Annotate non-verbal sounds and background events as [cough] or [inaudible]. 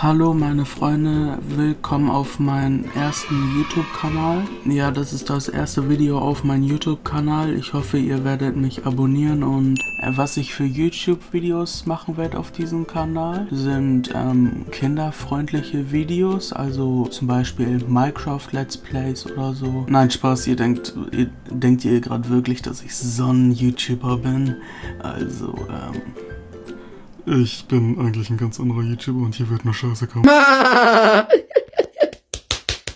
Hallo meine Freunde, willkommen auf meinem ersten YouTube-Kanal. Ja, das ist das erste Video auf meinem YouTube-Kanal. Ich hoffe, ihr werdet mich abonnieren und äh, was ich für YouTube-Videos machen werde auf diesem Kanal, sind ähm, kinderfreundliche Videos, also zum Beispiel Minecraft Let's Plays oder so. Nein, Spaß, ihr denkt, ihr, denkt ihr gerade wirklich, dass ich so ein YouTuber bin? Also, ähm... Ich bin eigentlich ein ganz anderer YouTuber und hier wird nur Scheiße kommen. [laughs]